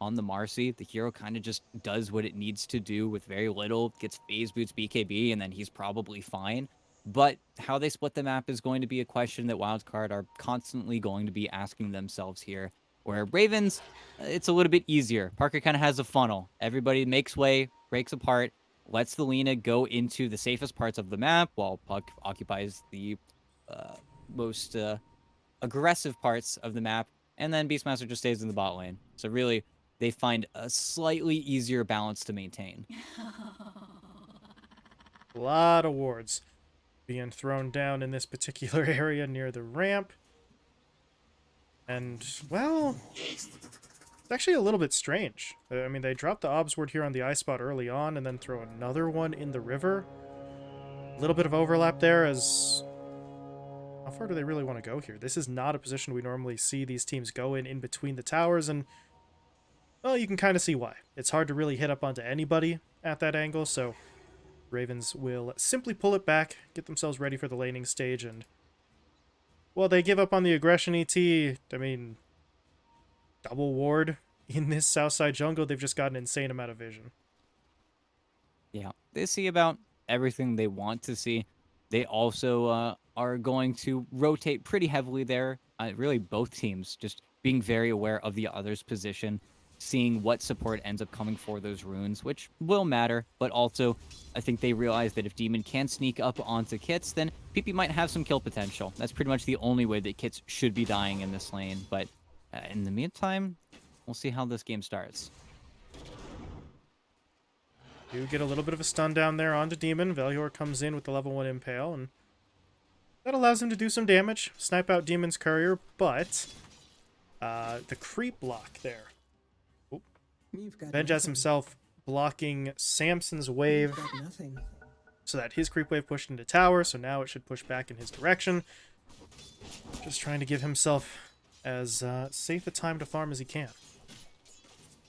on the Marci. The hero kind of just does what it needs to do with very little, gets phase boots BKB, and then he's probably fine. But how they split the map is going to be a question that Wildcard are constantly going to be asking themselves here. Where Ravens, it's a little bit easier. Parker kind of has a funnel. Everybody makes way, breaks apart, lets the Lina go into the safest parts of the map while Puck occupies the uh, most uh, aggressive parts of the map, and then Beastmaster just stays in the bot lane. So really, they find a slightly easier balance to maintain. a lot of wards being thrown down in this particular area near the ramp. And, well, it's actually a little bit strange. Uh, I mean, they dropped the obs ward here on the ice spot early on and then throw another one in the river. A little bit of overlap there as... How far do they really want to go here? This is not a position we normally see these teams go in in between the towers, and well, you can kind of see why. It's hard to really hit up onto anybody at that angle, so Ravens will simply pull it back, get themselves ready for the laning stage, and... Well, they give up on the aggression ET. I mean, double ward in this Southside jungle. They've just got an insane amount of vision. Yeah, they see about everything they want to see. They also uh, are going to rotate pretty heavily there. Uh, really, both teams just being very aware of the other's position seeing what support ends up coming for those runes, which will matter, but also I think they realize that if Demon can sneak up onto Kits, then PP might have some kill potential. That's pretty much the only way that Kits should be dying in this lane, but uh, in the meantime, we'll see how this game starts. Do get a little bit of a stun down there onto Demon. Velior comes in with the level 1 Impale, and that allows him to do some damage, snipe out Demon's Courier, but uh, the creep block there Benjaz himself blocking Samson's wave so that his creep wave pushed into tower, so now it should push back in his direction. Just trying to give himself as uh, safe a time to farm as he can.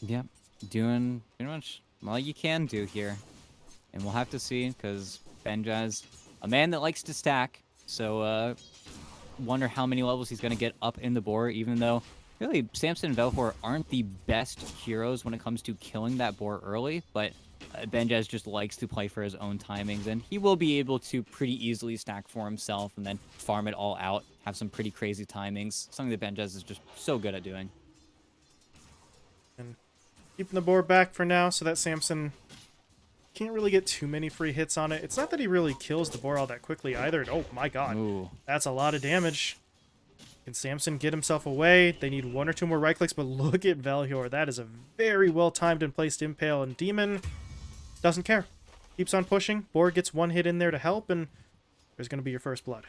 Yep, doing pretty much all you can do here. And we'll have to see, because Benjaz, a man that likes to stack, so uh, wonder how many levels he's going to get up in the board, even though really, Samson and Velhor aren't the best heroes when it comes to killing that boar early, but uh, Benjaz just likes to play for his own timings, and he will be able to pretty easily stack for himself and then farm it all out, have some pretty crazy timings, something that Benjaz is just so good at doing. And keeping the boar back for now so that Samson can't really get too many free hits on it. It's not that he really kills the boar all that quickly either. Oh my god, Ooh. that's a lot of damage. Can Samson get himself away? They need one or two more right clicks, but look at Valhior. That is a very well-timed and placed impale, and Demon doesn't care. Keeps on pushing. Borg gets one hit in there to help, and there's going to be your first blood.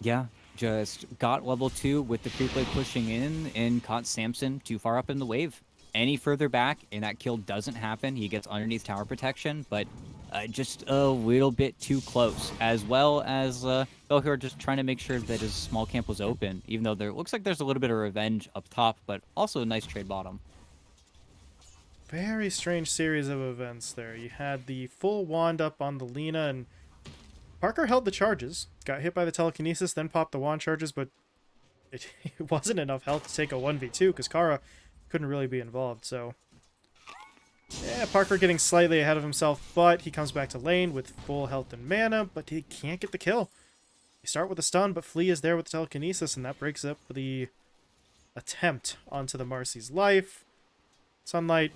Yeah, just got level 2 with the creep wave pushing in and caught Samson too far up in the wave. Any further back and that kill doesn't happen. He gets underneath tower protection, but uh, just a little bit too close, as well as uh, just trying to make sure that his small camp was open, even though there looks like there's a little bit of revenge up top, but also a nice trade bottom. Very strange series of events there. You had the full wand up on the Lina, and Parker held the charges, got hit by the telekinesis, then popped the wand charges, but it, it wasn't enough health to take a 1v2 because Kara couldn't really be involved, so yeah, Parker getting slightly ahead of himself, but he comes back to lane with full health and mana, but he can't get the kill. You start with a stun, but Flea is there with the telekinesis, and that breaks up the attempt onto the Marci's life. Sunlight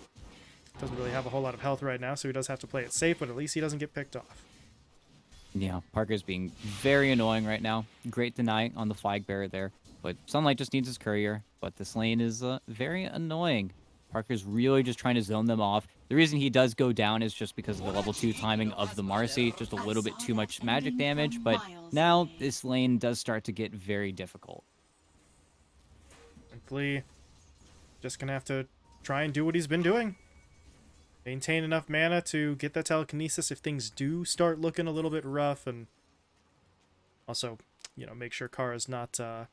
doesn't really have a whole lot of health right now, so he does have to play it safe, but at least he doesn't get picked off. Yeah, Parker's being very annoying right now. Great deny on the flag bearer there, but Sunlight just needs his courier, but this lane is uh, very annoying. Parker's really just trying to zone them off. The reason he does go down is just because of the level 2 timing of the Marci. Just a little bit too much magic damage, but now this lane does start to get very difficult. And just gonna have to try and do what he's been doing. Maintain enough mana to get that telekinesis if things do start looking a little bit rough, and also, you know, make sure Kara's not uh,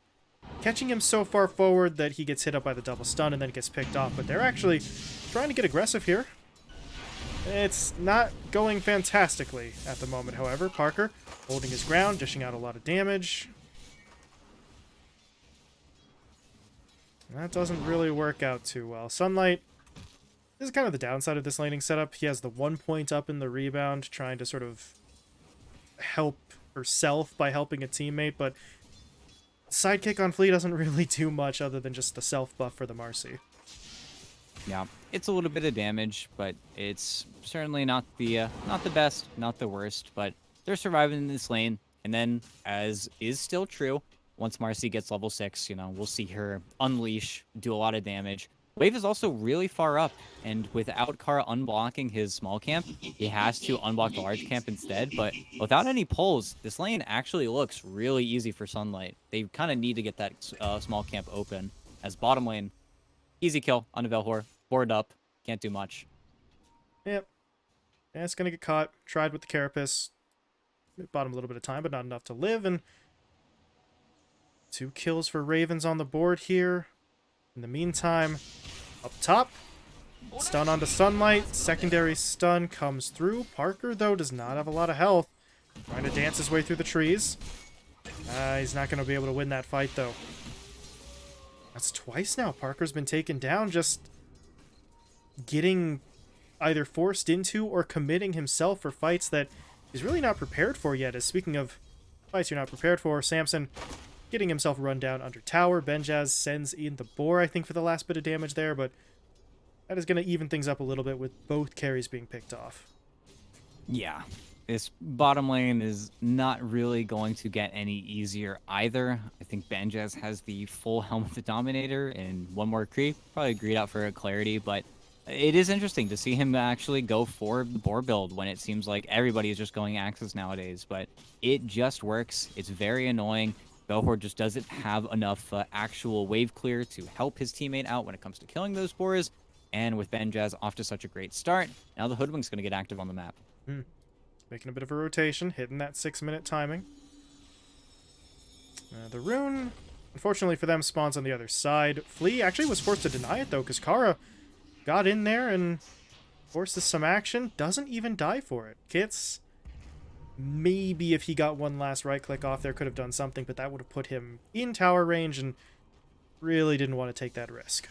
catching him so far forward that he gets hit up by the double stun and then gets picked off. But they're actually trying to get aggressive here. It's not going fantastically at the moment, however. Parker holding his ground, dishing out a lot of damage. That doesn't really work out too well. Sunlight this is kind of the downside of this laning setup. He has the one point up in the rebound, trying to sort of help herself by helping a teammate, but sidekick on Flea doesn't really do much other than just the self buff for the Marci. Yeah, it's a little bit of damage, but it's certainly not the uh, not the best, not the worst. But they're surviving in this lane, and then as is still true, once Marci gets level six, you know, we'll see her unleash, do a lot of damage. Wave is also really far up, and without Kara unblocking his small camp, he has to unblock the large camp instead, but without any pulls, this lane actually looks really easy for Sunlight. They kind of need to get that uh, small camp open, as bottom lane, easy kill on the Velhor, board up, can't do much. Yep. Yeah, it's gonna get caught, tried with the Carapace, bought him a little bit of time, but not enough to live, and two kills for Ravens on the board here. In the meantime, up top, stun onto Sunlight. Secondary stun comes through. Parker, though, does not have a lot of health. Trying to dance his way through the trees. Uh, he's not going to be able to win that fight, though. That's twice now. Parker's been taken down just getting either forced into or committing himself for fights that he's really not prepared for yet. As speaking of fights you're not prepared for, Samson getting himself run down under tower. Benjaz sends in the boar, I think, for the last bit of damage there, but that is going to even things up a little bit with both carries being picked off. Yeah, this bottom lane is not really going to get any easier either. I think Benjaz has the full Helm of the Dominator and one more creep. Probably agreed out for a clarity, but it is interesting to see him actually go for the boar build when it seems like everybody is just going axes nowadays, but it just works. It's very annoying. Velhor just doesn't have enough uh, actual wave clear to help his teammate out when it comes to killing those boars. And with Benjaz off to such a great start, now the Hoodwink's going to get active on the map. Hmm. Making a bit of a rotation, hitting that six-minute timing. Uh, the rune, unfortunately for them, spawns on the other side. Flea actually was forced to deny it, though, because Kara got in there and forces some action. Doesn't even die for it. Kits Maybe if he got one last right click off there, could have done something, but that would have put him in tower range and really didn't want to take that risk.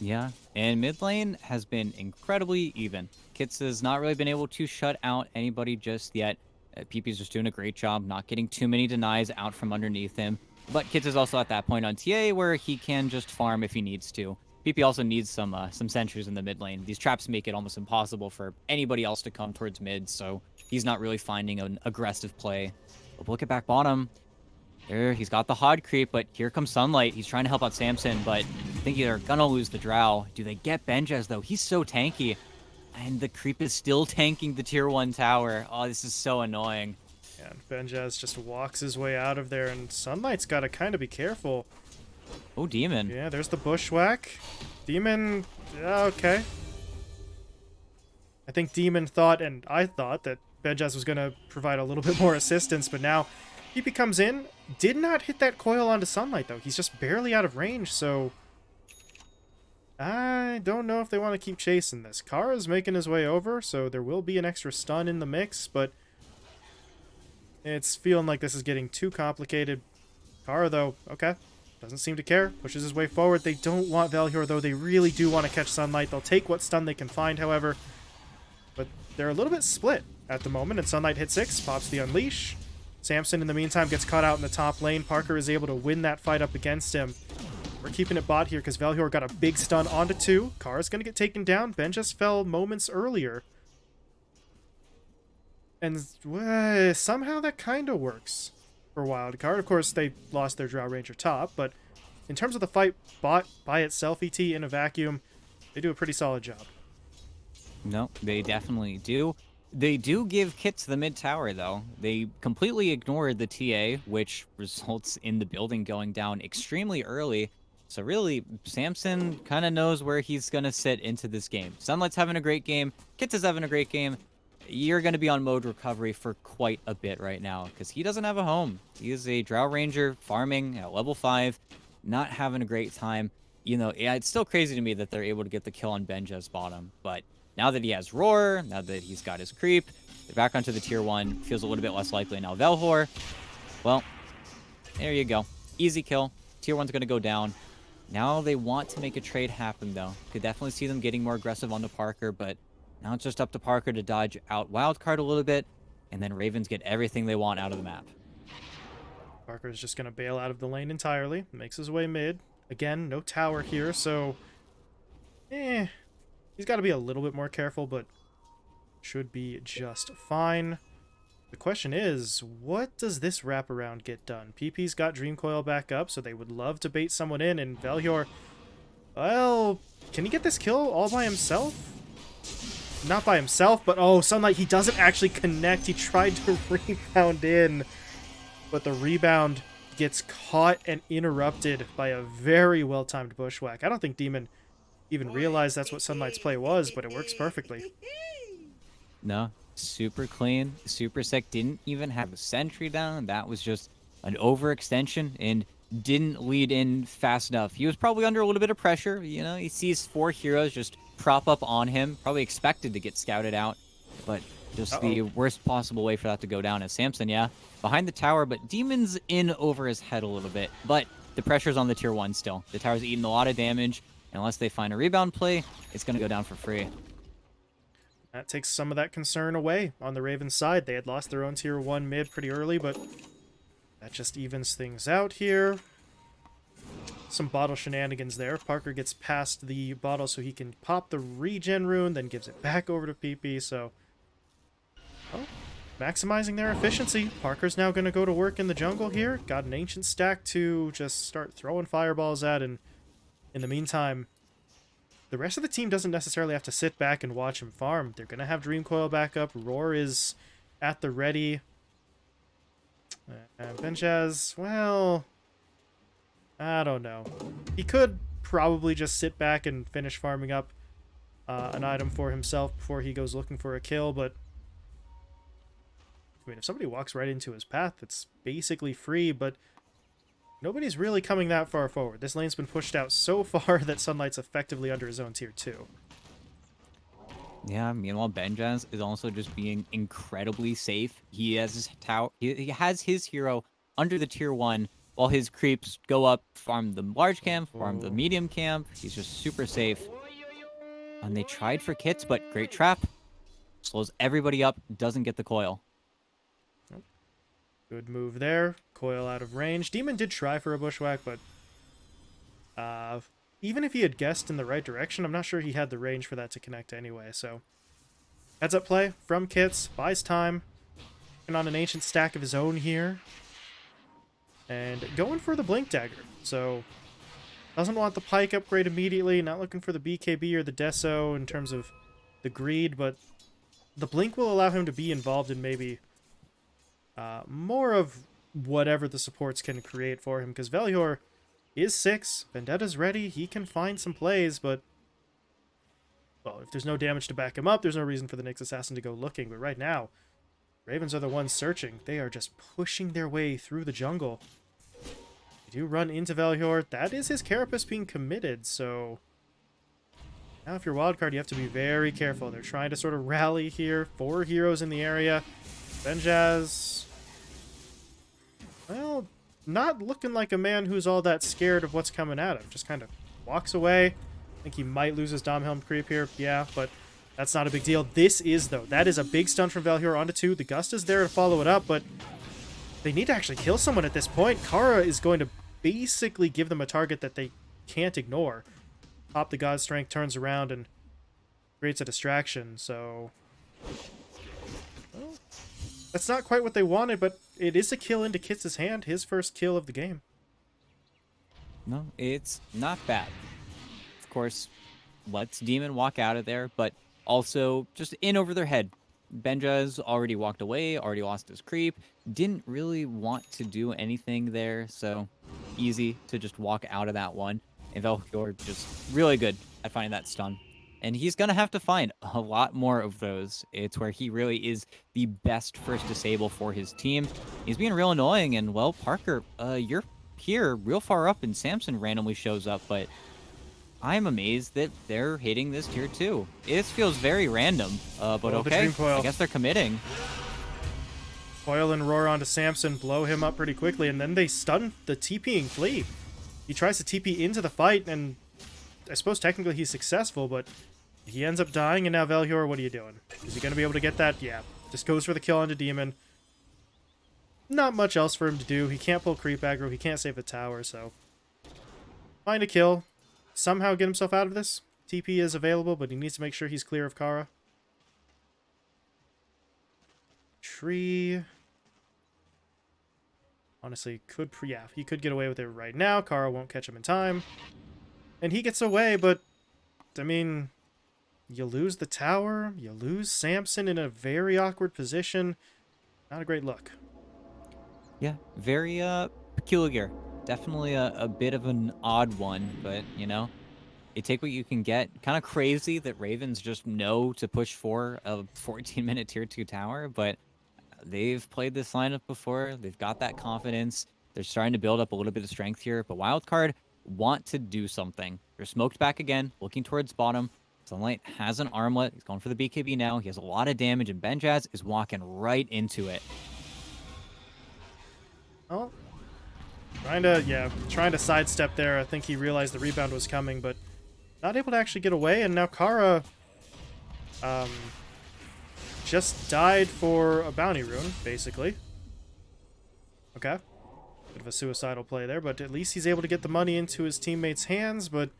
Yeah, and mid lane has been incredibly even. Kits has not really been able to shut out anybody just yet. Uh, PP's just doing a great job, not getting too many denies out from underneath him. But Kits is also at that point on TA where he can just farm if he needs to. PP also needs some uh, some sentries in the mid lane. These traps make it almost impossible for anybody else to come towards mid, so he's not really finding an aggressive play. But look at back bottom. There, he's got the Hod creep, but here comes Sunlight. He's trying to help out Samson, but I think they're gonna lose the Drow. Do they get Benjaz, though? He's so tanky. And the creep is still tanking the tier 1 tower. Oh, this is so annoying. And Benjaz just walks his way out of there, and Sunlight's got to kind of be careful. Oh, Demon. Yeah, there's the bushwhack. Demon, okay. I think Demon thought, and I thought, that Benjaz was going to provide a little bit more assistance, but now PP comes in. Did not hit that coil onto Sunlight, though. He's just barely out of range, so... I don't know if they want to keep chasing this. Kara's making his way over, so there will be an extra stun in the mix, but... It's feeling like this is getting too complicated. Kara, though, okay. Doesn't seem to care. Pushes his way forward. They don't want Velhor, though. They really do want to catch Sunlight. They'll take what stun they can find, however. But they're a little bit split at the moment, and Sunlight hits six, pops the Unleash. Samson, in the meantime, gets caught out in the top lane. Parker is able to win that fight up against him. We're keeping it bot here because Velhor got a big stun onto two. Kara's going to get taken down. Ben just fell moments earlier. And uh, somehow that kind of works for Wildcard. Of course, they lost their Drow Ranger top, but in terms of the fight bot by itself, ET in a vacuum, they do a pretty solid job. No, they definitely do. They do give kits the mid tower, though. They completely ignored the TA, which results in the building going down extremely early. So really, Samson kind of knows where he's going to sit into this game. Sunlight's having a great game. Kits is having a great game. You're going to be on mode recovery for quite a bit right now because he doesn't have a home. He is a Drow Ranger farming at level 5, not having a great time. You know, it's still crazy to me that they're able to get the kill on Benja's bottom, but now that he has Roar, now that he's got his Creep, they're back onto the Tier 1. Feels a little bit less likely now. Velhor, well, there you go. Easy kill. Tier 1's going to go down. Now they want to make a trade happen, though. Could definitely see them getting more aggressive on the Parker, but now it's just up to Parker to dodge out Wildcard a little bit, and then Ravens get everything they want out of the map. Parker is just going to bail out of the lane entirely. Makes his way mid. Again, no tower here, so... Eh. He's got to be a little bit more careful, but should be just fine. The question is, what does this wraparound get done? PP's got Dream Coil back up, so they would love to bait someone in, and Velhior... Well, can he get this kill all by himself? Not by himself, but oh, Sunlight, he doesn't actually connect. He tried to rebound in, but the rebound gets caught and interrupted by a very well-timed bushwhack. I don't think Demon even realized that's what Sunlight's play was, but it works perfectly. No, super clean. Super Sec didn't even have a sentry down. That was just an overextension and didn't lead in fast enough. He was probably under a little bit of pressure. You know, he sees four heroes just prop up on him. Probably expected to get scouted out, but just uh -oh. the worst possible way for that to go down is Samson, yeah, behind the tower, but Demon's in over his head a little bit. But the pressure's on the tier one still. The tower's eating a lot of damage. Unless they find a rebound play, it's going to go down for free. That takes some of that concern away on the Ravens side. They had lost their own tier 1 mid pretty early, but that just evens things out here. Some bottle shenanigans there. Parker gets past the bottle so he can pop the regen rune, then gives it back over to PP, so... Oh, maximizing their efficiency. Parker's now going to go to work in the jungle here. Got an ancient stack to just start throwing fireballs at, and in the meantime, the rest of the team doesn't necessarily have to sit back and watch him farm. They're going to have Dream Coil back up. Roar is at the ready. Uh, Benjaz, well, I don't know. He could probably just sit back and finish farming up uh, an item for himself before he goes looking for a kill, but I mean, if somebody walks right into his path, it's basically free, but Nobody's really coming that far forward. This lane's been pushed out so far that Sunlight's effectively under his own tier 2. Yeah, meanwhile, Benjaz is also just being incredibly safe. He has his tower. He, he has his hero under the tier one, while his creeps go up, farm the large camp, farm the medium camp. He's just super safe. And they tried for kits, but great trap. Slows everybody up, doesn't get the coil. Good move there. Coil out of range. Demon did try for a bushwhack, but uh, even if he had guessed in the right direction, I'm not sure he had the range for that to connect anyway. So heads up play from Kits. Buys time. And on an ancient stack of his own here. And going for the Blink Dagger. So doesn't want the Pike upgrade immediately. Not looking for the BKB or the Deso in terms of the greed, but the Blink will allow him to be involved in maybe uh, more of whatever the supports can create for him, because Velhior is 6, Vendetta's ready, he can find some plays, but... Well, if there's no damage to back him up, there's no reason for the Nyx Assassin to go looking, but right now, Ravens are the ones searching. They are just pushing their way through the jungle. Do run into Velhior. That is his Carapace being committed, so... Now if you're wildcard, you have to be very careful. They're trying to sort of rally here. Four heroes in the area. Benjaz well, not looking like a man who's all that scared of what's coming at him. Just kind of walks away. I think he might lose his Domhelm creep here. Yeah, but that's not a big deal. This is, though. That is a big stun from Velhior onto two. The Gust is there to follow it up, but they need to actually kill someone at this point. Kara is going to basically give them a target that they can't ignore. Pop the God Strength turns around and creates a distraction, so... Well, that's not quite what they wanted, but it is a kill into Kits' hand, his first kill of the game. No, it's not bad. Of course, lets Demon walk out of there, but also just in over their head. Benja's already walked away, already lost his creep, didn't really want to do anything there, so easy to just walk out of that one. And Velhior just really good at finding that stun and he's going to have to find a lot more of those. It's where he really is the best first disable for his team. He's being real annoying, and, well, Parker, uh, you're here real far up, and Samson randomly shows up, but I'm amazed that they're hitting this tier 2. It feels very random, uh, but okay, I guess they're committing. Coil and roar onto Samson, blow him up pretty quickly, and then they stun the TPing Flea. he tries to TP into the fight, and I suppose technically he's successful, but he ends up dying, and now Velhor, what are you doing? Is he going to be able to get that? Yeah. Just goes for the kill onto Demon. Not much else for him to do. He can't pull creep aggro. He can't save the tower, so... Find a kill. Somehow get himself out of this. TP is available, but he needs to make sure he's clear of Kara. Tree. Honestly, could... Yeah, he could get away with it right now. Kara won't catch him in time. And he gets away, but... I mean, you lose the tower, you lose Samson in a very awkward position. Not a great look. Yeah, very uh peculiar. Definitely a, a bit of an odd one, but you know, you take what you can get. Kind of crazy that Ravens just know to push for a 14 minute tier 2 tower, but they've played this lineup before. They've got that confidence. They're starting to build up a little bit of strength here, but Wildcard want to do something. They're smoked back again, looking towards bottom. Sunlight has an armlet. He's going for the BKB now. He has a lot of damage, and Benjaz is walking right into it. Oh. Trying to, yeah, trying to sidestep there. I think he realized the rebound was coming, but not able to actually get away. And now Kara um, just died for a bounty rune, basically. Okay. Bit of a suicidal play there, but at least he's able to get the money into his teammates' hands, but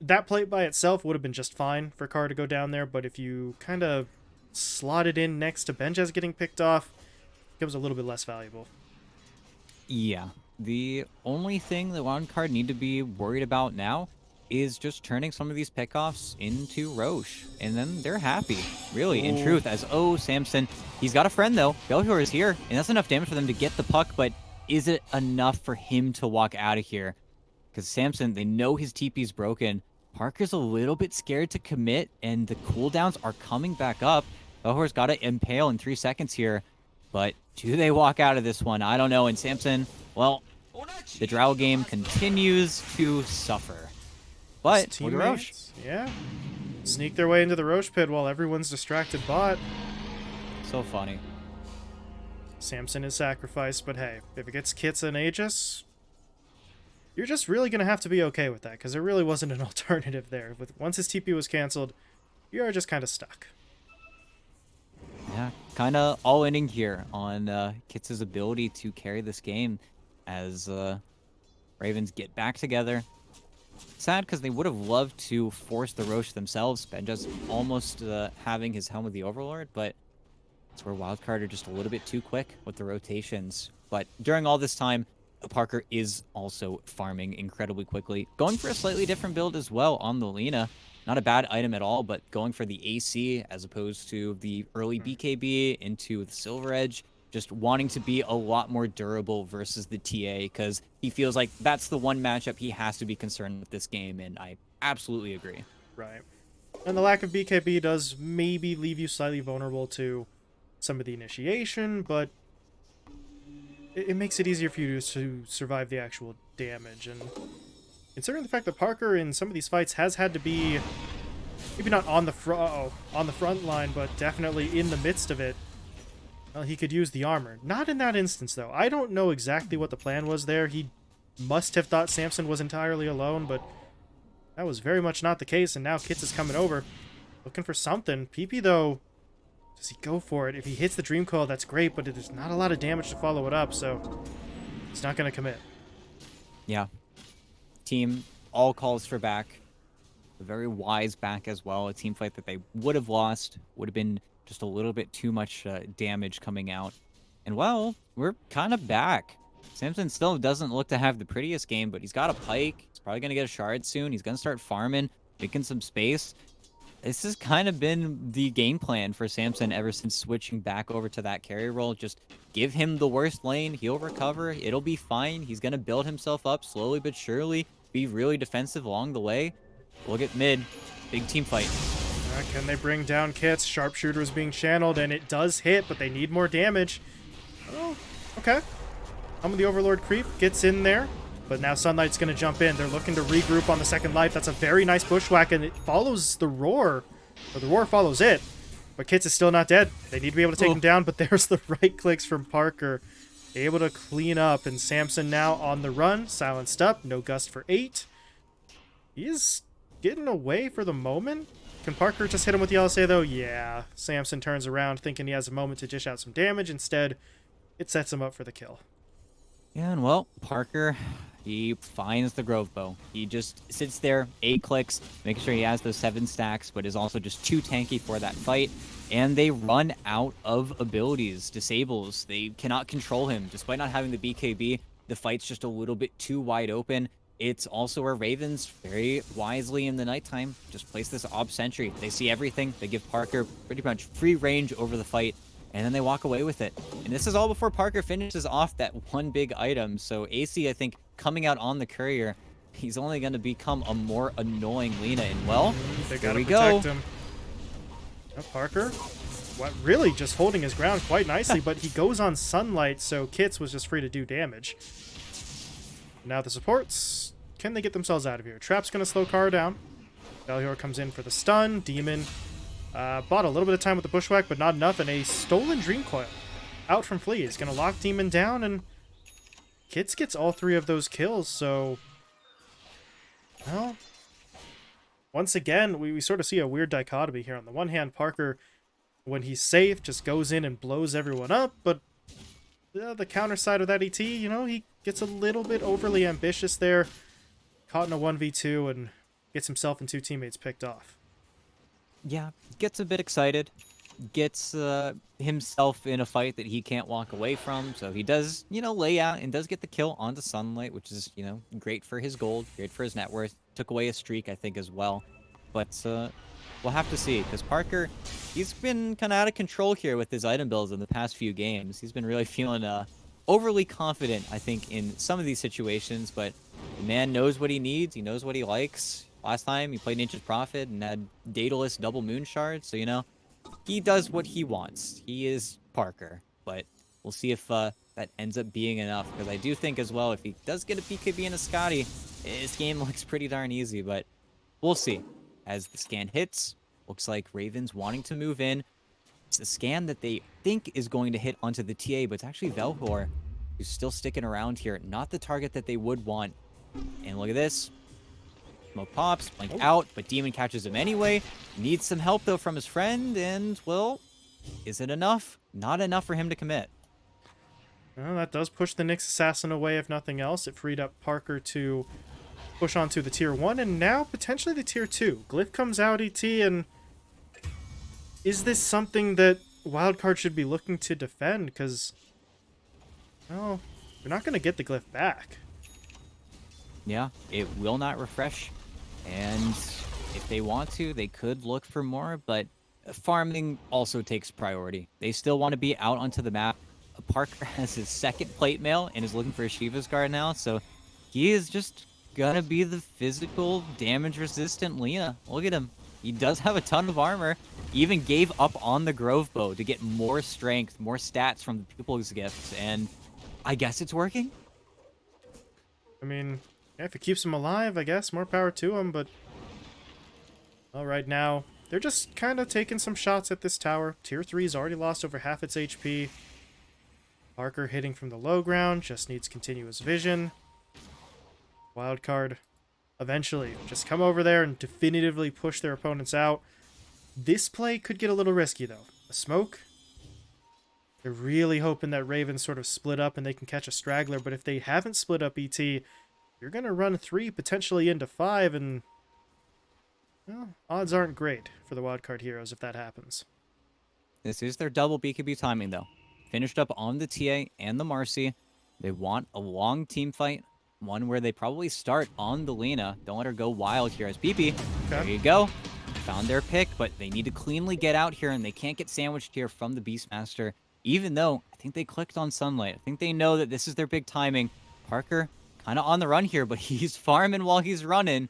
that plate by itself would have been just fine for Kara to go down there, but if you kind of slot it in next to Benjaz getting picked off, it becomes a little bit less valuable. Yeah. The only thing that Wildcard need to be worried about now is just turning some of these pickoffs into Rosh. And then they're happy, really, in truth, as, oh, Samson, he's got a friend, though. Belhor is here, and that's enough damage for them to get the puck, but is it enough for him to walk out of here? Because Samson, they know his TP's broken. Parker's a little bit scared to commit, and the cooldowns are coming back up. Belhor's got to impale in three seconds here, but do they walk out of this one? I don't know. And Samson, well, the Drow game continues to suffer. But Rosh. Yeah. Sneak their way into the Rosh pit while everyone's distracted bot. So funny. Samson is sacrificed, but hey, if it gets Kits and Aegis, you're just really going to have to be okay with that, because there really wasn't an alternative there. With Once his TP was cancelled, you are just kind of stuck. Yeah, kind of all inning here on uh, Kits's ability to carry this game as uh, Ravens get back together, Sad because they would have loved to force the Rosh themselves. Benja's almost uh, having his Helm of the Overlord, but it's where Wildcard are just a little bit too quick with the rotations. But during all this time, Parker is also farming incredibly quickly. Going for a slightly different build as well on the Lina. Not a bad item at all, but going for the AC as opposed to the early BKB into the Silver Edge just wanting to be a lot more durable versus the TA because he feels like that's the one matchup he has to be concerned with this game, and I absolutely agree. Right. And the lack of BKB does maybe leave you slightly vulnerable to some of the initiation, but it, it makes it easier for you to survive the actual damage. And considering the fact that Parker in some of these fights has had to be maybe not on the front oh, on the front line, but definitely in the midst of it well, he could use the armor. Not in that instance, though. I don't know exactly what the plan was there. He must have thought Samson was entirely alone, but that was very much not the case, and now Kits is coming over. Looking for something. PP, though, does he go for it? If he hits the Dream Coil, that's great, but there's not a lot of damage to follow it up, so he's not going to commit. Yeah. Team all calls for back. A very wise back as well. A team fight that they would have lost. Would have been just a little bit too much uh, damage coming out. And well, we're kind of back. Samson still doesn't look to have the prettiest game, but he's got a pike. He's probably going to get a shard soon. He's going to start farming, making some space. This has kind of been the game plan for Samson ever since switching back over to that carry role. Just give him the worst lane. He'll recover. It'll be fine. He's going to build himself up slowly but surely. Be really defensive along the way. Look at mid. Big team fight. Uh, can they bring down kits? Sharpshooter is being channeled, and it does hit, but they need more damage. Oh, okay. Of the Overlord creep gets in there, but now Sunlight's going to jump in. They're looking to regroup on the second life. That's a very nice bushwhack, and it follows the roar. Or the roar follows it. But Kits is still not dead. They need to be able to take him down, but there's the right clicks from Parker. able to clean up, and Samson now on the run, silenced up, no gust for eight. He's getting away for the moment. Can Parker just hit him with the LSA though? Yeah. Samson turns around thinking he has a moment to dish out some damage. Instead, it sets him up for the kill. Yeah, and well, Parker, he finds the Grove Bow. He just sits there, eight clicks, making sure he has those seven stacks, but is also just too tanky for that fight. And they run out of abilities, disables. They cannot control him. Despite not having the BKB, the fight's just a little bit too wide open. It's also where Ravens, very wisely in the nighttime, just place this Ob Sentry. They see everything. They give Parker pretty much free range over the fight, and then they walk away with it. And this is all before Parker finishes off that one big item. So AC, I think, coming out on the courier, he's only going to become a more annoying Lina. And well, they there gotta we protect go. him. Now Parker, what really just holding his ground quite nicely, but he goes on sunlight, so Kits was just free to do damage. Now the supports, can they get themselves out of here? Trap's gonna slow Kara down. Valior comes in for the stun. Demon uh, bought a little bit of time with the bushwhack, but not enough, and a stolen dream coil out from Flea is gonna lock Demon down, and Kits gets all three of those kills, so well, once again, we, we sort of see a weird dichotomy here. On the one hand, Parker, when he's safe, just goes in and blows everyone up, but uh, the counter side of that ET, you know, he gets a little bit overly ambitious there, caught in a 1v2, and gets himself and two teammates picked off. Yeah, gets a bit excited, gets uh, himself in a fight that he can't walk away from. So he does, you know, lay out and does get the kill onto Sunlight, which is, you know, great for his gold, great for his net worth. Took away a streak, I think, as well. But uh, we'll have to see, because Parker, he's been kind of out of control here with his item builds in the past few games. He's been really feeling uh, overly confident, I think, in some of these situations. But the man knows what he needs. He knows what he likes. Last time he played Nature's Prophet and had Daedalus double moon shard, so you know, he does what he wants. He is Parker, but we'll see if uh, that ends up being enough. Because I do think as well, if he does get a BKB and a Skadi, his game looks pretty darn easy. But we'll see. As the scan hits, looks like Ravens wanting to move in. It's a scan that they think is going to hit onto the TA, but it's actually Velhor who's still sticking around here. Not the target that they would want. And look at this. Smoke pops, blink Oh. out, but Demon catches him anyway. Needs some help, though, from his friend, and, well, is it enough? Not enough for him to commit. Well, that does push the Nyx Assassin away, if nothing else. It freed up Parker to push onto the tier 1, and now potentially the tier 2. Glyph comes out, ET, and is this something that Wildcard should be looking to defend? Because, well, we're not going to get the Glyph back. Yeah, it will not refresh. And if they want to, they could look for more, but farming also takes priority. They still want to be out onto the map. Parker has his second plate mail and is looking for a Shiva's guard now, so he is just gonna be the physical damage resistant Lina. Look at him. He does have a ton of armor. Even gave up on the Grove Bow to get more strength, more stats from the People's Gifts, and I guess it's working. I mean, if it keeps him alive, I guess, more power to him, but... Well, right now, they're just kind of taking some shots at this tower. Tier 3's already lost over half its HP. Parker hitting from the low ground, just needs continuous vision. Wildcard, eventually, just come over there and definitively push their opponents out. This play could get a little risky, though. A smoke? They're really hoping that Ravens sort of split up and they can catch a straggler, but if they haven't split up ET, you're going to run three, potentially into five, and well, odds aren't great for the wildcard heroes if that happens. This is their double BKB timing, though. Finished up on the TA and the Marci. They want a long team fight, one where they probably start on the Lina. Don't let her go wild here as PP. There you go. Found their pick, but they need to cleanly get out here, and they can't get sandwiched here from the Beastmaster, even though I think they clicked on Sunlight. I think they know that this is their big timing. Parker kind of on the run here, but he's farming while he's running.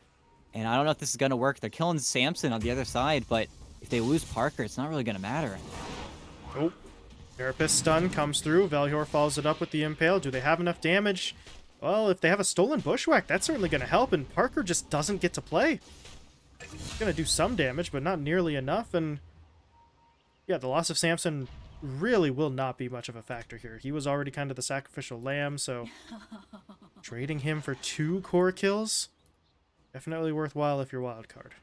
And I don't know if this is going to work. They're killing Samson on the other side, but if they lose Parker, it's not really going to matter. Oh, Therapist stun comes through. Velhor follows it up with the impale. Do they have enough damage? Well, if they have a stolen bushwhack, that's certainly going to help, and Parker just doesn't get to play. He's going to do some damage, but not nearly enough, and yeah, the loss of Samson really will not be much of a factor here. He was already kind of the sacrificial lamb, so trading him for two core kills, definitely worthwhile if you're wild card.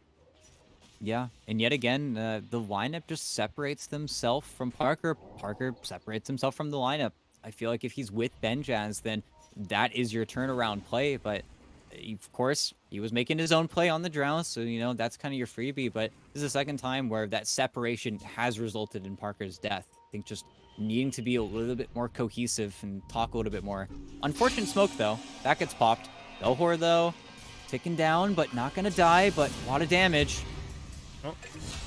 Yeah, and yet again, uh, the lineup just separates themselves from Parker. Parker separates himself from the lineup. I feel like if he's with Benjaz, then that is your turnaround play. But eh, of course, he was making his own play on the drow, so you know that's kind of your freebie. But this is the second time where that separation has resulted in Parker's death. I think just needing to be a little bit more cohesive and talk a little bit more. Unfortunate smoke though, that gets popped. Belhor though, ticking down, but not gonna die, but a lot of damage. Well,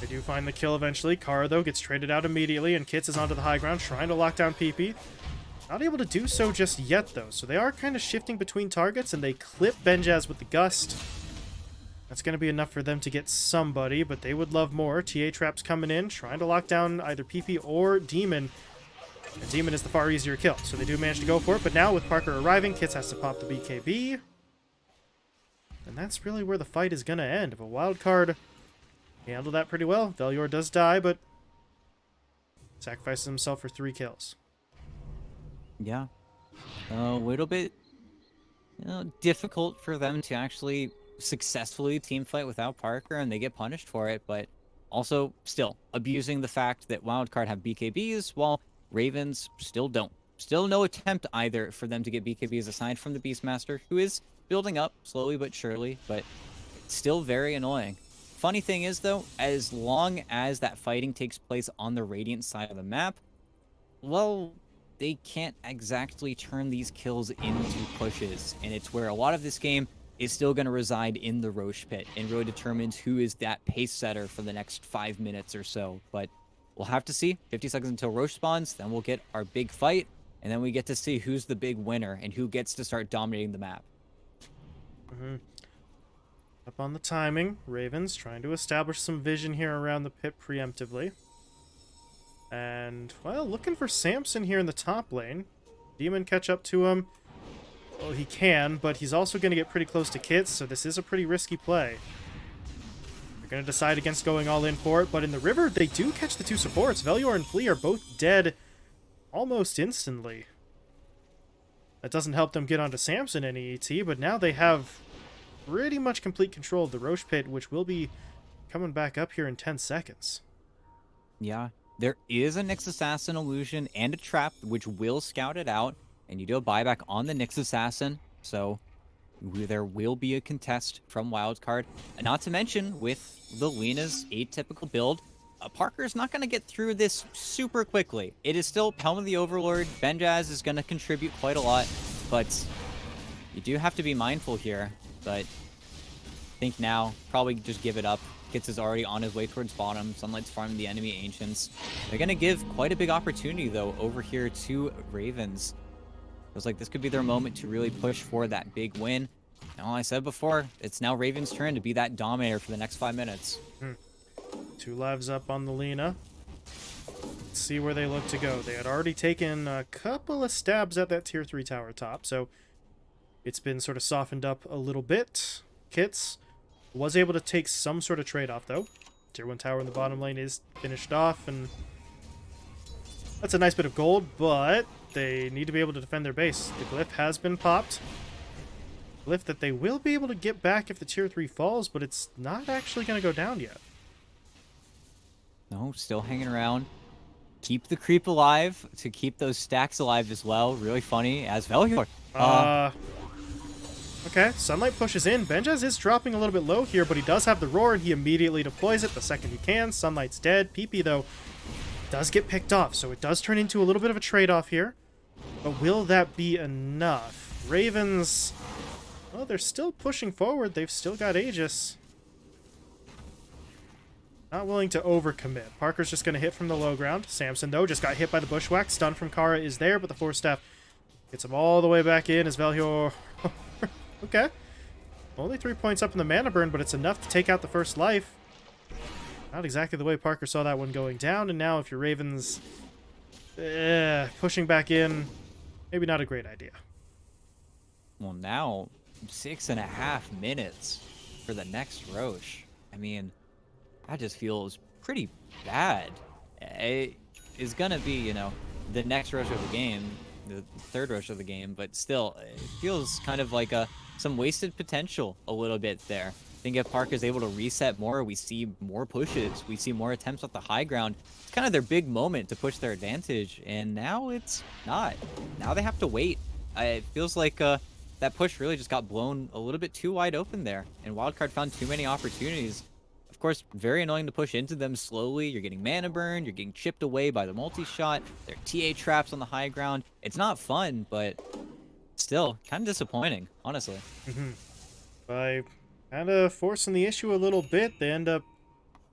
they do find the kill eventually. Kara, though, gets traded out immediately, and Kits is onto the high ground, trying to lock down PP. Not able to do so just yet, though, so they are kind of shifting between targets, and they clip Benjaz with the Gust. That's going to be enough for them to get somebody, but they would love more. TA Trap's coming in, trying to lock down either PP or Demon. And Demon is the far easier kill, so they do manage to go for it, but now with Parker arriving, Kits has to pop the BKB. And that's really where the fight is going to end. If a wild card handled that pretty well, Velior does die, but sacrifices himself for three kills. Yeah. A little bit you know, difficult for them to actually successfully team fight without Parker, and they get punished for it, but also still abusing the fact that Wildcard have BKBs, while Ravens still don't. Still no attempt either for them to get BKBs aside from the Beastmaster, who is building up slowly but surely, but still very annoying. Funny thing is, though, as long as that fighting takes place on the Radiant side of the map, well, they can't exactly turn these kills into pushes. And it's where a lot of this game is still going to reside in the Rosh pit and really determines who is that pace setter for the next five minutes or so. But we'll have to see. 50 seconds until Rosh spawns, then we'll get our big fight, and then we get to see who's the big winner and who gets to start dominating the map. Mm -hmm. Up on the timing, Ravens trying to establish some vision here around the pit preemptively. And, well, looking for Samson here in the top lane. Demon catch up to him. Well, he can, but he's also going to get pretty close to Kits, so this is a pretty risky play. They're going to decide against going all in for it, but in the river, they do catch the two supports. Velior and Flea are both dead almost instantly. That doesn't help them get onto Samson any ET, but now they have pretty much complete control of the Rosh Pit, which will be coming back up here in 10 seconds. Yeah, there is a Nyx Assassin illusion and a trap, which will scout it out, and you do a buyback on the Nyx Assassin, so there will be a contest from Wildcard. And not to mention, with the Lina's atypical build, uh, Parker's not going to get through this super quickly. It is still Helm of the Overlord. Benjaz is going to contribute quite a lot, but you do have to be mindful here. But I think now, probably just give it up. Kits is already on his way towards bottom. Sunlight's farming the enemy Ancients. They're going to give quite a big opportunity, though, over here to Ravens. Feels like this could be their moment to really push for that big win. Now, I said before, it's now Raven's turn to be that dominator for the next five minutes. Hmm. Two lives up on the Lina. Let's see where they look to go. They had already taken a couple of stabs at that tier 3 tower top, so it's been sort of softened up a little bit. Kits was able to take some sort of trade-off, though. Tier 1 tower in the bottom lane is finished off, and that's a nice bit of gold, but they need to be able to defend their base. The glyph has been popped. Glyph that they will be able to get back if the tier 3 falls, but it's not actually going to go down yet. No, still hanging around. Keep the creep alive to keep those stacks alive as well. Really funny as Velior. Uh, uh Okay, Sunlight pushes in. Benjaz is dropping a little bit low here, but he does have the Roar, and he immediately deploys it the second he can. Sunlight's dead. PP, though, does get picked off, so it does turn into a little bit of a trade-off here. But will that be enough? Ravens, well, they're still pushing forward. They've still got Aegis. Not willing to overcommit. Parker's just going to hit from the low ground. Samson, though, just got hit by the bushwhack. Stun from Kara is there, but the Force Staff gets him all the way back in as Velior Okay. Only three points up in the mana burn, but it's enough to take out the first life. Not exactly the way Parker saw that one going down, and now if your Ravens eh, pushing back in, maybe not a great idea. Well, now six and a half minutes for the next Rosh. I mean, that just feels pretty bad. It is gonna be, you know, the next Rosh of the game, the third Rosh of the game, but still, it feels kind of like a some wasted potential a little bit there. I think if Park is able to reset more, we see more pushes, we see more attempts at the high ground. It's kind of their big moment to push their advantage, and now it's not. Now they have to wait. it feels like uh, that push really just got blown a little bit too wide open there, and Wildcard found too many opportunities. Of course, very annoying to push into them slowly. You're getting mana burned, you're getting chipped away by the multi-shot, there are TA traps on the high ground. It's not fun, but still, kind of disappointing, honestly. Mm -hmm. By kind of forcing the issue a little bit, they end up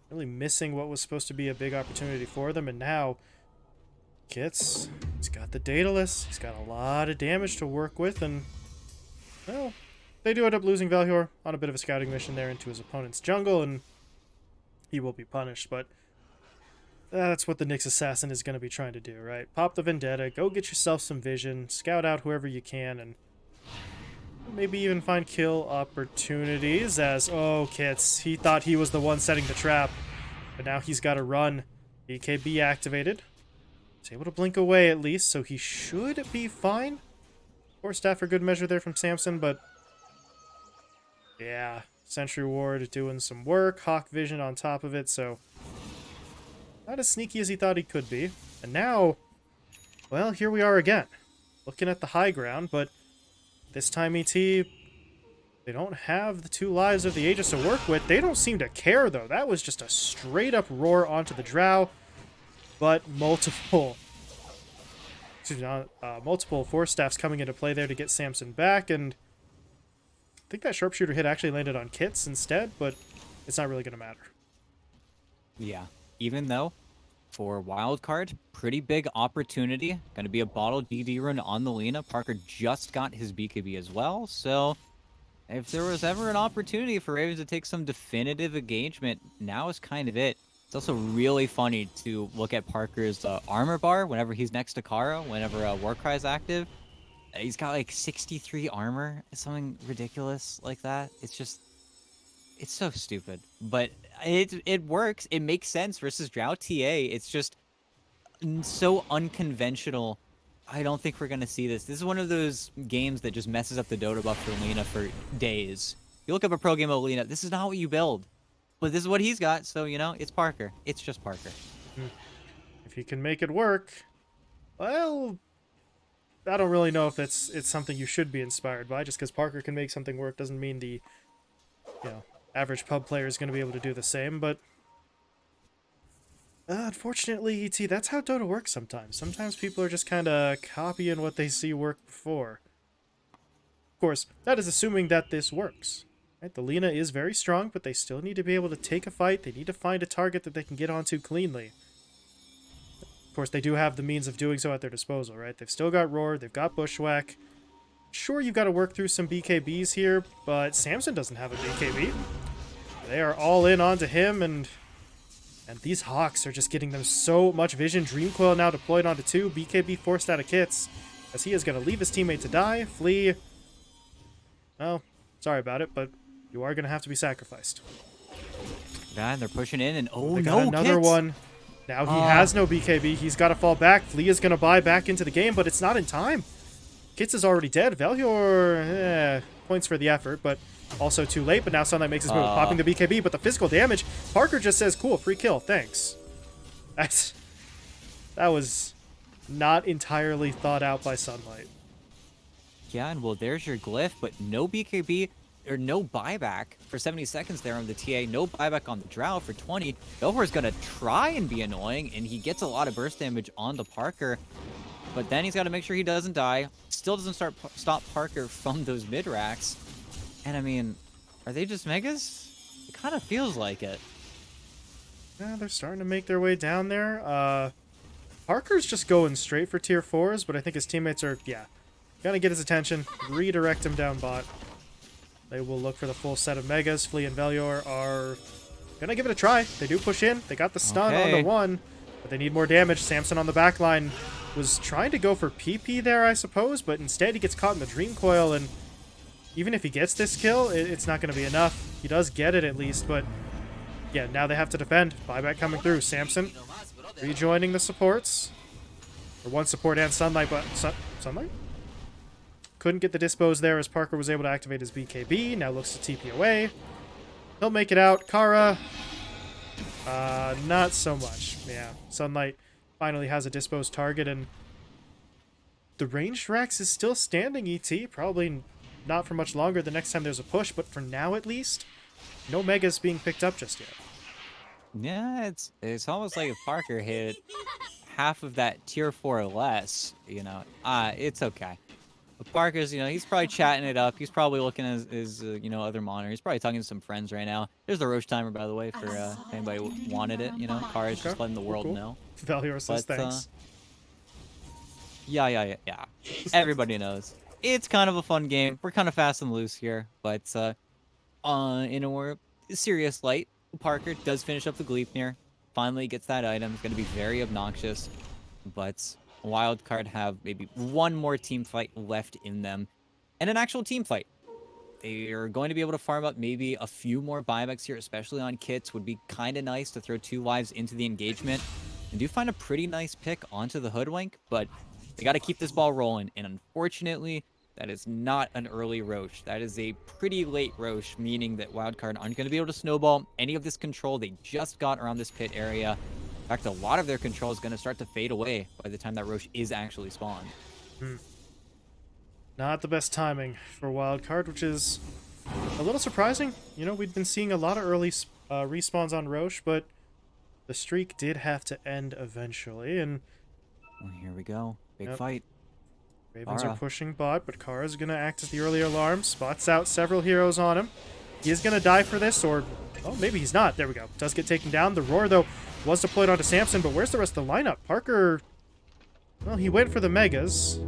really missing what was supposed to be a big opportunity for them, and now Kits, he's got the Daedalus, he's got a lot of damage to work with, and, well, they do end up losing Velhor on a bit of a scouting mission there into his opponent's jungle, and he will be punished, but that's what the Nyx Assassin is going to be trying to do, right? Pop the Vendetta, go get yourself some vision, scout out whoever you can, and maybe even find kill opportunities as, oh, Kits, he thought he was the one setting the trap, but now he's got to run. BKB activated. He's able to blink away at least, so he should be fine. Force Staff for good measure there from Samson, but yeah, Sentry Ward doing some work, Hawk Vision on top of it, so not as sneaky as he thought he could be. And now, well, here we are again, looking at the high ground, but this time ET, they don't have the two lives of the Aegis to work with. They don't seem to care, though. That was just a straight-up roar onto the Drow, but multiple... Me, uh, multiple Force Staffs coming into play there to get Samson back, and I think that sharpshooter hit actually landed on Kits instead, but it's not really going to matter. Yeah, even though for Wildcard, pretty big opportunity. Going to be a bottle DD run on the Lina. Parker just got his BKB as well, so if there was ever an opportunity for Ravens to take some definitive engagement, now is kind of it. It's also really funny to look at Parker's uh, armor bar whenever he's next to Kara, whenever uh, Warcry is active. He's got like 63 armor, something ridiculous like that. It's just, it's so stupid. But it it works. It makes sense versus Drow TA. It's just so unconventional. I don't think we're gonna see this. This is one of those games that just messes up the Dotabuff for Lina for days. You look up a pro game of Lina, this is not what you build. But this is what he's got, so you know, it's Parker. It's just Parker. Hmm. If he can make it work, well, I don't really know if it's it's something you should be inspired by. Just because Parker can make something work doesn't mean the you know average pub player is going to be able to do the same. But uh, unfortunately, ET, that's how Dota works sometimes. Sometimes people are just kind of copying what they see work before. Of course, that is assuming that this works. Right? The Lina is very strong, but they still need to be able to take a fight. They need to find a target that they can get onto cleanly. Of course, they do have the means of doing so at their disposal, right? They've still got Roar, they've got Bushwhack. Sure, you've got to work through some BKBs here, but Samson doesn't have a BKB. They are all in onto him, and and these Hawks are just getting them so much vision. Dream Coil now deployed onto two. BKB forced out of Kits, as he is going to leave his teammate to die. Flea. Well, sorry about it, but you are going to have to be sacrificed. Yeah, they're pushing in, and oh they got no, another Kits. one. Now he uh. has no BKB. He's got to fall back. Flea is going to buy back into the game, but it's not in time. Kits is already dead. Velhor, eh, points for the effort, but also too late. But now Sunlight makes his move, uh. popping the BKB, but the physical damage, Parker just says, cool, free kill, thanks. That's, that was not entirely thought out by Sunlight. Yeah, and well, there's your glyph, but no BKB or no buyback for 70 seconds there on the TA. No buyback on the Drow for 20. is going to try and be annoying, and he gets a lot of burst damage onto Parker. But then he's got to make sure he doesn't die. Still doesn't start stop Parker from those mid racks. And I mean, are they just megas? It kind of feels like it. Yeah, they're starting to make their way down there. Uh, Parker's just going straight for tier 4s, but I think his teammates are, yeah, gonna get his attention, redirect him down bot. They will look for the full set of Megas. Flea and Velhor are going to give it a try. They do push in. They got the stun okay. on the one, but they need more damage. Samson on the back line was trying to go for PP there, I suppose, but instead he gets caught in the Dream Coil, and even if he gets this kill, it's not going to be enough. He does get it at least, but yeah, now they have to defend. Buyback coming through. Samson rejoining the supports. Or one support and Sunlight, but... Sun Sunlight? Couldn't get the dispose there as Parker was able to activate his BKB. Now looks to TP away. He'll make it out. Kara, uh, not so much. Yeah, Sunlight finally has a disposed target, and the ranged Rax is still standing, ET. Probably not for much longer the next time there's a push, but for now at least, no Megas being picked up just yet. Yeah, it's it's almost like if Parker hit half of that tier 4 or less, you know, uh, it's okay. But Parker's, you know, he's probably chatting it up. He's probably looking at his, his uh, you know, other monitor. He's probably talking to some friends right now. There's the Rosh timer, by the way, for uh, if anybody wanted it. You know, Kara's just letting the world cool. know. Velhor says but, thanks. Uh, yeah, yeah, yeah, yeah. Everybody knows. It's kind of a fun game. We're kind of fast and loose here, but uh, uh, in a more serious light, Parker does finish up the Gleipnir. Finally gets that item. It's going to be very obnoxious, but Wildcard have maybe one more team fight left in them, and an actual team fight. They are going to be able to farm up maybe a few more buybacks here, especially on Kits. Would be kind of nice to throw two lives into the engagement. And do find a pretty nice pick onto the Hoodwink, but they got to keep this ball rolling. And unfortunately, that is not an early Rosh. That is a pretty late Rosh, meaning that Wildcard aren't going to be able to snowball any of this control they just got around this pit area. In fact, a lot of their control is going to start to fade away by the time that Rosh is actually spawned. Hmm. Not the best timing for Wildcard, which is a little surprising. You know, we'd been seeing a lot of early uh, respawns on Rosh, but the streak did have to end eventually, and... Well, here we go. Big yep. fight. Ravens Kara. are pushing bot, but Kara's going to act as the early alarm. Spots out several heroes on him. He is going to die for this, or... Oh, maybe he's not. There we go. Does get taken down. The Roar, though, was deployed onto Samson, but where's the rest of the lineup? Parker, well, he went for the Megas.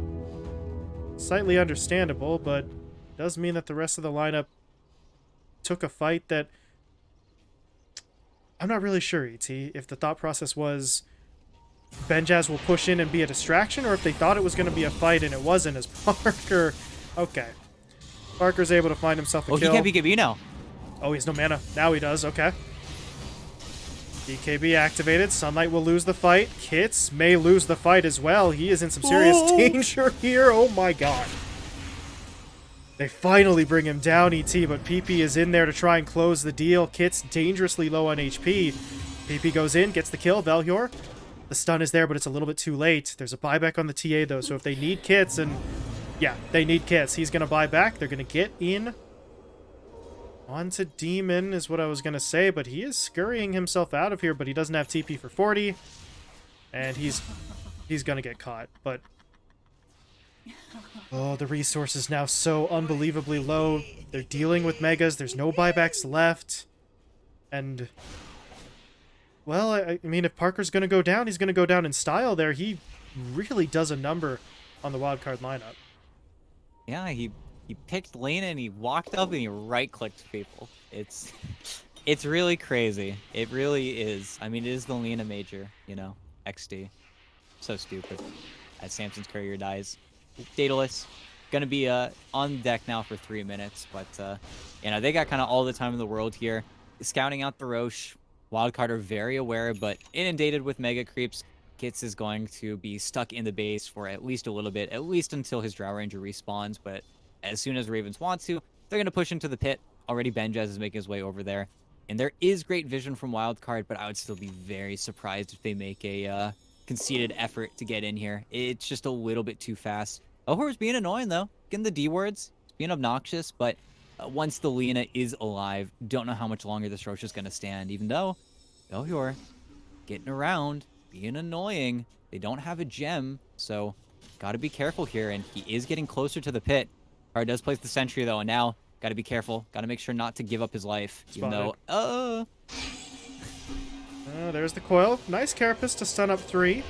Slightly understandable, but does mean that the rest of the lineup took a fight that... I'm not really sure, ET, if the thought process was Benjaz will push in and be a distraction, or if they thought it was going to be a fight and it wasn't, as Parker... Okay. Parker's able to find himself a oh, kill. Oh, he can't be now. Oh, he has no mana. Now he does. Okay. BKB activated. Sunlight will lose the fight. Kits may lose the fight as well. He is in some serious oh. danger here. Oh my god. They finally bring him down, ET, but PP is in there to try and close the deal. Kits dangerously low on HP. PP goes in, gets the kill. Velhor, the stun is there, but it's a little bit too late. There's a buyback on the TA, though, so if they need Kits, and yeah, they need Kits, he's going to buy back. They're going to get in Onto Demon is what I was going to say, but he is scurrying himself out of here, but he doesn't have TP for 40. And he's he's going to get caught, but... Oh, the resource is now so unbelievably low. They're dealing with Megas. There's no buybacks left. And... Well, I, I mean, if Parker's going to go down, he's going to go down in style there. He really does a number on the Wildcard lineup. Yeah, he he picked lane and he walked up and he right-clicked people. It's it's really crazy. It really is. I mean, it is the Lina major, you know, XD. So stupid. As Samson's courier dies. Daedalus, gonna be uh, on deck now for three minutes, but uh, you know, they got kind of all the time in the world here. Scouting out the Rosh. Wildcard are very aware, but inundated with mega creeps. Kits is going to be stuck in the base for at least a little bit, at least until his Drow Ranger respawns, but as soon as Ravens want to, they're going to push into the pit. Already Benjaz is making his way over there. And there is great vision from Wildcard, but I would still be very surprised if they make a uh, conceded effort to get in here. It's just a little bit too fast. Ohor's being annoying, though. Getting the dewards. being obnoxious, but uh, once the Lina is alive, don't know how much longer this Rosh is going to stand, even though Ohor getting around, being annoying. They don't have a gem, so got to be careful here, and he is getting closer to the pit. Or does place the sentry though, and now gotta be careful. Gotta make sure not to give up his life. Spotted. Even though, uh... uh... There's the coil. Nice carapace to stun up three.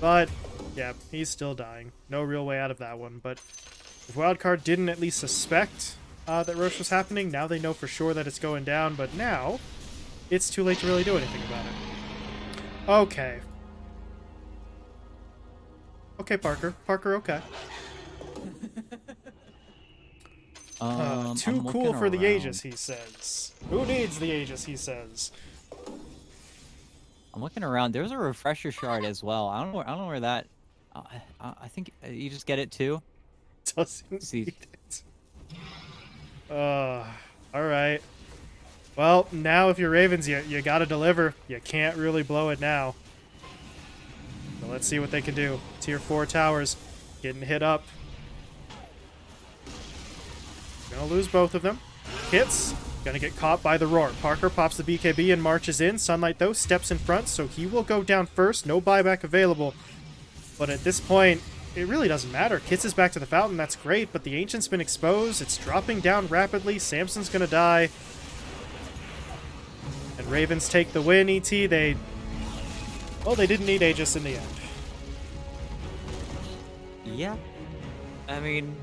But, yeah, he's still dying. No real way out of that one. But if Wildcard didn't at least suspect uh, that Rosh was happening, now they know for sure that it's going down. But now, it's too late to really do anything about it. Okay. Okay, Parker. Parker, okay. Uh, um, too cool for around. the Aegis, he says. Who needs the Aegis, he says. I'm looking around. There's a refresher shard as well. I don't know. Where, I don't know where that. Uh, I, I think uh, you just get it too. Doesn't See. need it. Uh, all right. Well, now if you're Ravens, you, you got to deliver. You can't really blow it now. So let's see what they can do. Tier 4 towers getting hit up. Gonna lose both of them. Hits. Gonna get caught by the roar. Parker pops the BKB and marches in. Sunlight, though, steps in front, so he will go down first. No buyback available. But at this point, it really doesn't matter. Kits is back to the fountain, that's great, but the Ancient's been exposed. It's dropping down rapidly. Samson's gonna die. And Ravens take the win, ET. They... Well, they didn't need Aegis in the end. Yeah. I mean,